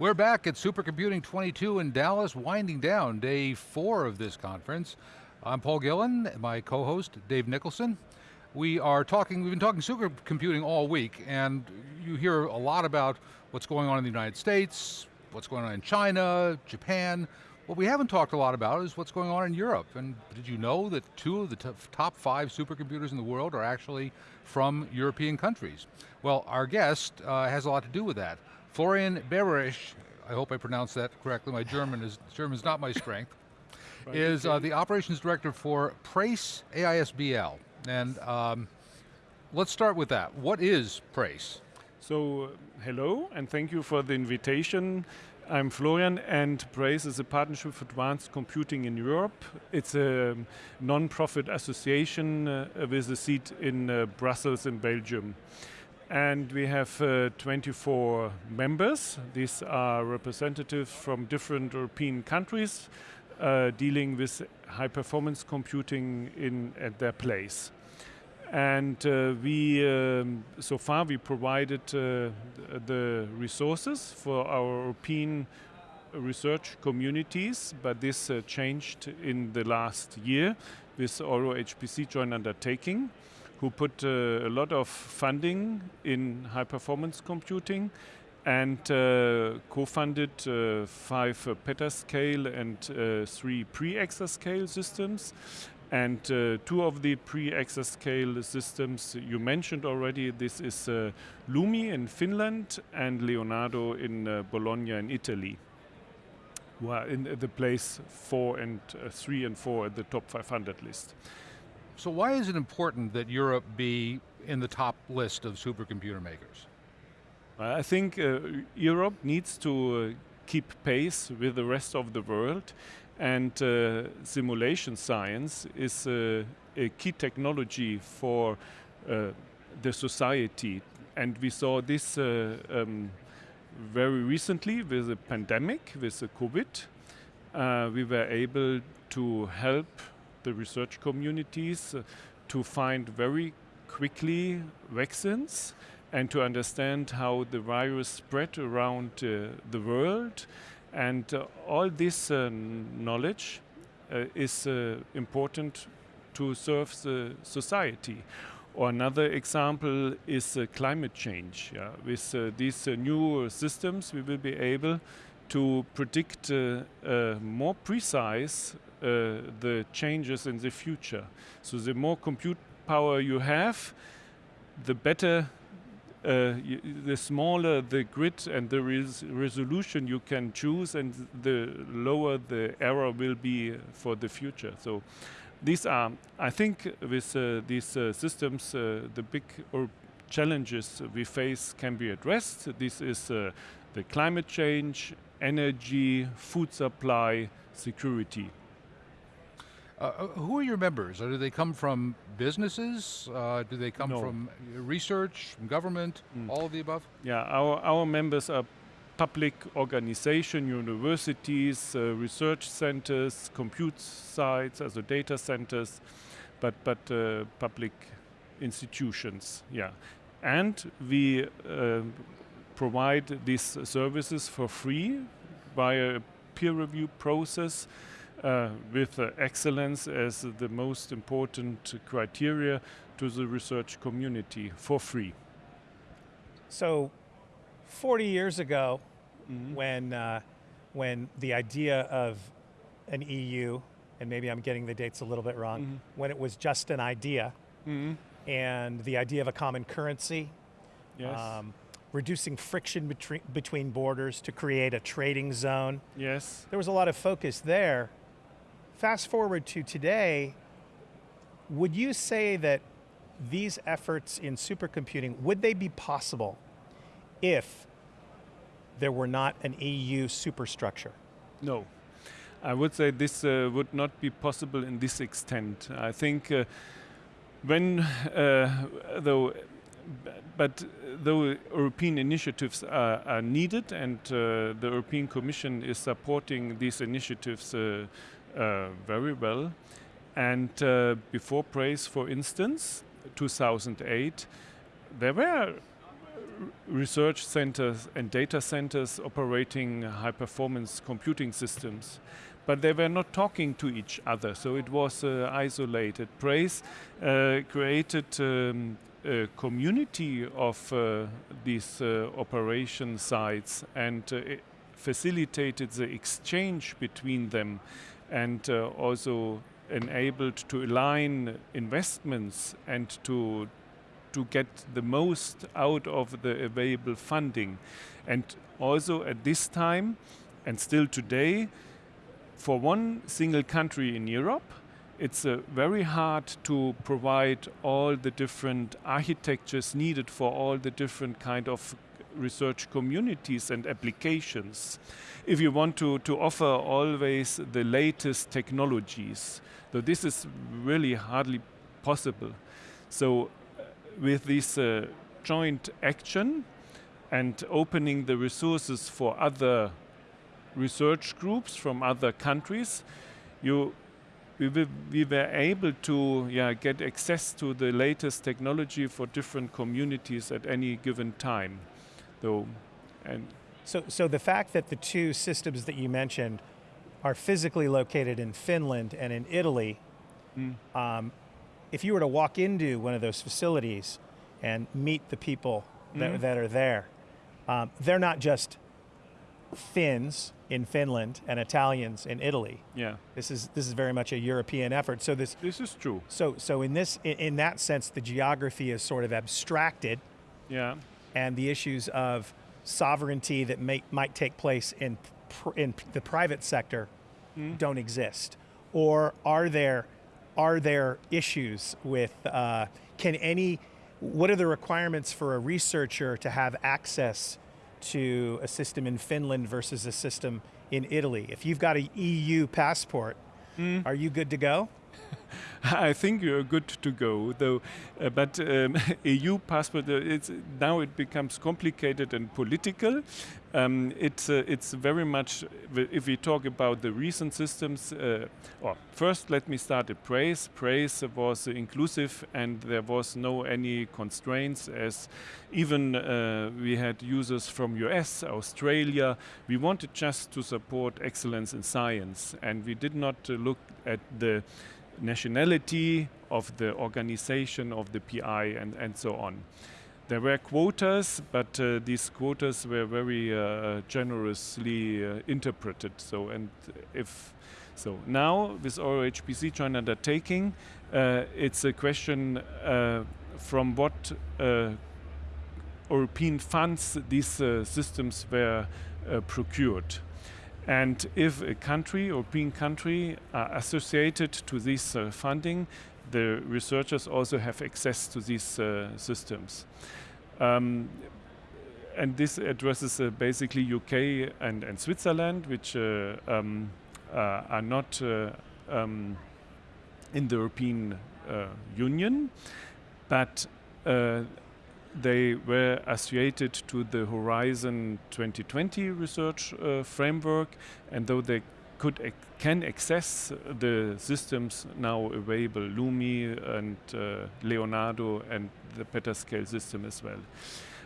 We're back at Supercomputing 22 in Dallas, winding down day four of this conference. I'm Paul Gillin, my co-host Dave Nicholson. We are talking, we've been talking supercomputing all week, and you hear a lot about what's going on in the United States, what's going on in China, Japan. What we haven't talked a lot about is what's going on in Europe. And did you know that two of the top five supercomputers in the world are actually from European countries? Well, our guest uh, has a lot to do with that. Florian Berberich, I hope I pronounced that correctly, my German is German's not my strength, is uh, the operations director for Prace AISBL. And um, let's start with that. What is Prace? So, hello, and thank you for the invitation. I'm Florian, and Prace is a partnership for advanced computing in Europe. It's a non-profit association uh, with a seat in uh, Brussels in Belgium. And we have uh, 24 members. These are representatives from different European countries uh, dealing with high performance computing in at their place. And uh, we, um, so far we provided uh, the resources for our European research communities, but this uh, changed in the last year with Euro HPC joint undertaking who put uh, a lot of funding in high performance computing and uh, co-funded uh, five petascale and three pre-exascale systems. And uh, two of the pre-exascale systems you mentioned already, this is uh, Lumi in Finland and Leonardo in uh, Bologna in Italy. Are in the place four and three and four at the top 500 list. So why is it important that Europe be in the top list of supercomputer makers? I think uh, Europe needs to uh, keep pace with the rest of the world and uh, simulation science is uh, a key technology for uh, the society and we saw this uh, um, very recently with the pandemic, with the COVID. we were able to help the research communities uh, to find very quickly vaccines and to understand how the virus spread around uh, the world. And uh, all this uh, knowledge uh, is uh, important to serve the society. Or another example is climate change. Yeah? With these new systems, we will be able to predict more precise the changes in the future. So the more compute power you have, the better uh, the smaller the grid and the res resolution you can choose and the lower the error will be for the future. So these are, I think with uh, these uh, systems, uh, the big challenges we face can be addressed. This is uh, the climate change, energy, food supply, security. Uh, uh, who are your members? Or do they come from businesses? Uh, do they come no. from research, from government, mm. all of the above? Yeah, our, our members are public organization, universities, uh, research centers, compute sites, also data centers, but, but uh, public institutions, yeah. And we uh, provide these services for free via a peer review process uh, with uh, excellence as the most important criteria to the research community for free. So 40 years ago, mm -hmm. when, uh, when the idea of an EU, and maybe I'm getting the dates a little bit wrong, mm -hmm. when it was just an idea, mm -hmm. and the idea of a common currency, yes. Um, reducing friction between, between borders to create a trading zone. Yes. There was a lot of focus there. Fast forward to today, would you say that these efforts in supercomputing, would they be possible if there were not an EU superstructure? No. I would say this uh, would not be possible in this extent. I think uh, when, uh, though, but though European initiatives are, are needed and uh, the European Commission is supporting these initiatives uh, very well. And uh, before Prace, for instance, 2008, there were research centers and data centers operating high performance computing systems. But they were not talking to each other, so it was uh, isolated. PRACE uh, created um, a community of uh, these uh, operation sites and uh, facilitated the exchange between them and uh, also enabled to align investments and to to get the most out of the available funding. And also at this time, and still today, for one single country in Europe, it's uh, very hard to provide all the different architectures needed for all the different kind of research communities and applications. If you want to, to offer always the latest technologies, so this is really hardly possible. So uh, with this uh, joint action and opening the resources for other research groups from other countries, you we, we were able to yeah, get access to the latest technology for different communities at any given time. Though, and so, so the fact that the two systems that you mentioned are physically located in Finland and in Italy, mm. um, if you were to walk into one of those facilities and meet the people that, mm. that are there, um, they're not just Finns in Finland and Italians in Italy. Yeah. This is this is very much a European effort. So this This is true. So so in this in, in that sense the geography is sort of abstracted. Yeah. And the issues of sovereignty that may, might take place in in the private sector mm. don't exist. Or are there are there issues with uh, can any what are the requirements for a researcher to have access to a system in Finland versus a system in Italy. If you've got an EU passport, mm. are you good to go? I think you're good to go, though. Uh, but um, EU passport, uh, it's, now it becomes complicated and political. Um, it's uh, it's very much if we talk about the recent systems. Uh, or first, let me start at PRACE. PRACE was inclusive, and there was no any constraints. As even uh, we had users from US, Australia. We wanted just to support excellence in science, and we did not uh, look at the nationality of the organization of the PI and, and so on. There were quotas, but uh, these quotas were very uh, generously uh, interpreted. So, and if so, now with EuroHPC joint undertaking, uh, it's a question uh, from what uh, European funds these systems were procured. And if a country, European country, are associated to this uh, funding, the researchers also have access to these uh, systems. Um, and this addresses uh, basically UK and, and Switzerland, which uh, um, uh, are not uh, um, in the European Union, but they were associated to the Horizon 2020 research uh, framework, and though they could can access the systems now available, LUMI and uh, Leonardo and the petascale system as well.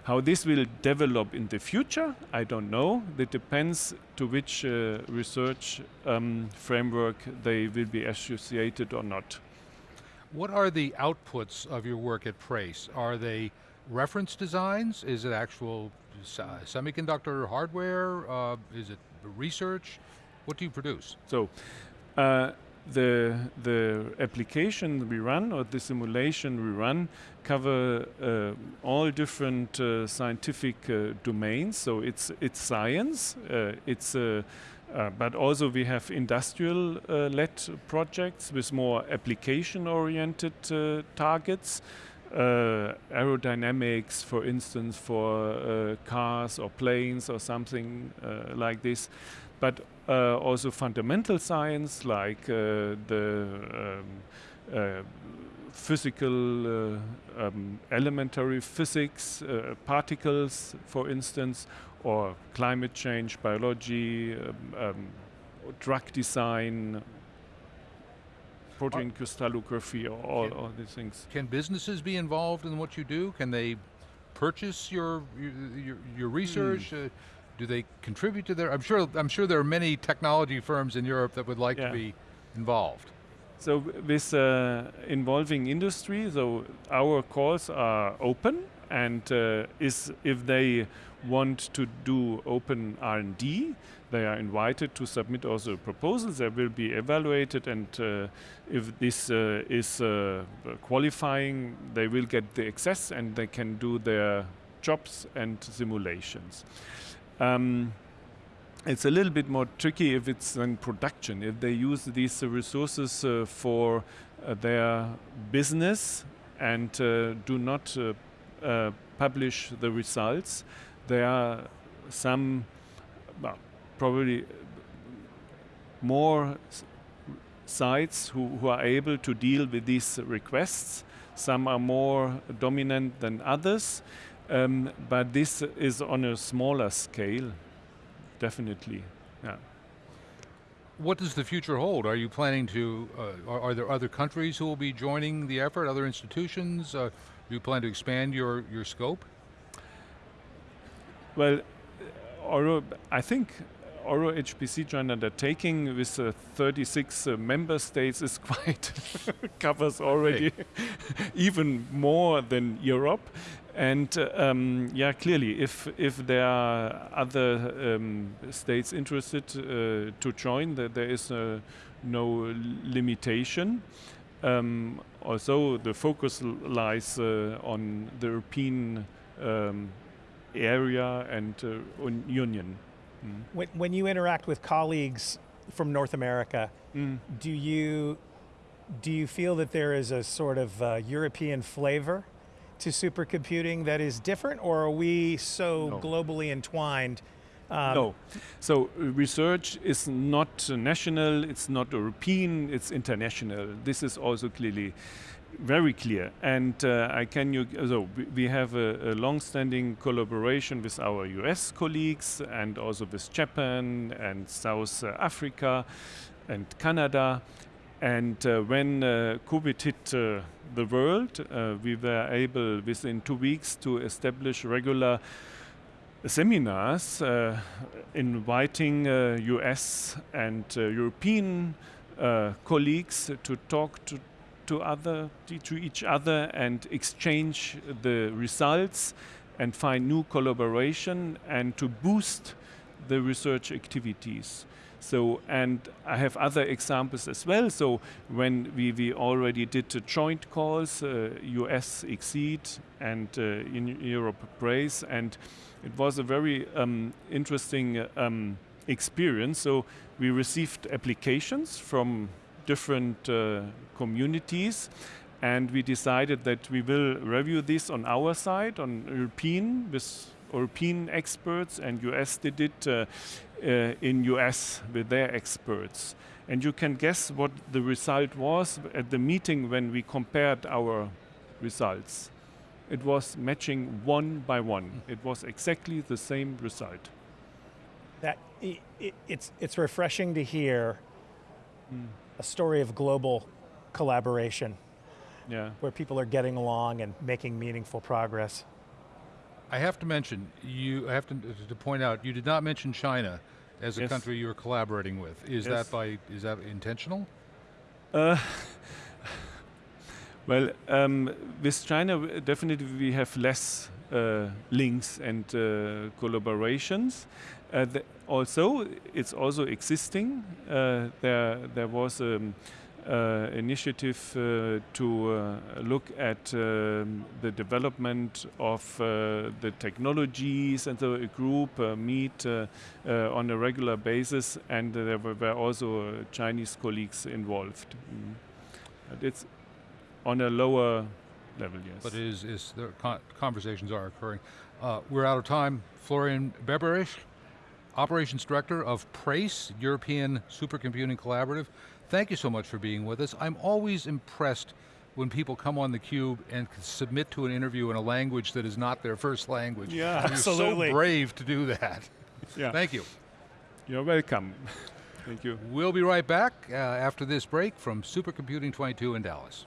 How this will develop in the future, I don't know. It depends to which uh, research um, framework they will be associated or not. What are the outputs of your work at PRACE? Are they reference designs? Is it actual uh, semiconductor hardware? Uh, is it research? What do you produce? So, uh, the the application we run or the simulation we run cover uh, all different uh, scientific uh, domains. So it's it's science. it's but also we have industrial-led projects with more application-oriented targets uh, aerodynamics, for instance, for uh, cars or planes or something uh, like this, but uh, also fundamental science like uh, the um, uh, physical um, elementary physics, particles, for instance, or climate change, biology, um, um drug design, protein crystallography, all, all these things. Can businesses be involved in what you do? Can they purchase your your, your research? Uh, do they contribute to their? I'm sure. I'm sure there are many technology firms in Europe that would like Yeah. to be involved. So with uh, involving industry, so our calls are open, and uh, is if they want to do open R&D, they are invited to submit also proposals. They will be evaluated, and uh, if this uh, is uh, qualifying, they will get the access, and they can do their jobs and simulations. Um, it's a little bit more tricky if it's in production. If they use these resources uh, for uh, their business and uh, do not publish the results, there are some, well, probably more sites who, who are able to deal with these requests. Some are more dominant than others, um, but this is on a smaller scale definitely. Yeah. What does the future hold? Are you planning to? Uh, are, are there other countries who will be joining the effort? Other institutions? Uh, do you plan to expand your your scope? Well, Euro, I think Euro HPC joint undertaking with uh, 36 uh, member states is quite covers already even more than Europe. And uh, um, yeah, clearly, if if there are other um, states interested uh, to join, that there is uh, no limitation. Um, also, the focus lies uh, on the European um, area and uh, un- union. Mm. When, when you interact with colleagues from North America, Mm. do you do you feel that there is a sort of uh, European flavor to supercomputing that is different, or are we so No. globally entwined? Um, no. So uh, research is not national, it's not European, it's international. This is also clearly very clear. And uh, I can you so we- have a, a long-standing collaboration with our US colleagues and also with Japan and South Africa and Canada. And uh, when uh, COVID hit uh, the world, uh, we were able within two weeks to establish regular seminars uh, inviting US and uh, European uh, colleagues to talk to, to other to each other and exchange the results and find new collaboration and to boost the research activities. So, and I have other examples as well. So, when we, we already did the joint calls, uh, US XSEDE and uh, in Europe PRACE, and it was a very um, interesting um, experience. So, we received applications from different uh, communities, and we decided that we will review this on our side, on European, with European experts, and US did it uh, uh, in US with their experts. And you can guess what the result was at the meeting when we compared our results. It was matching one by one. It was exactly the same result. that i i it's it's refreshing to hear a story of global collaboration Yeah. where people are getting along and making meaningful progress. I have to mention you. I have to, to point out you did not mention China as a Yes. country you are collaborating with. Is Yes. that by? Is that intentional? Uh, well, um, with China, definitely we have less uh, links and uh, collaborations. Uh, also, it's also existing. Uh, there, there was an uh, initiative uh, to uh, look at um, the development of uh, the technologies, and a group uh, meet uh, on a regular basis, and there were, also Chinese colleagues involved. Mm. It's on a lower level, yes. But is is the conversations are occurring? We're out of time. Florian Berberich, operations director of PRACE, European Supercomputing Collaborative. Thank you so much for being with us. I'm always impressed when people come on theCUBE and submit to an interview in a language that is not their first language. Yeah, You're absolutely. so brave to do that. yeah. Thank you. You're welcome. Thank you. We'll be right back uh, after this break from Supercomputing 22 in Dallas.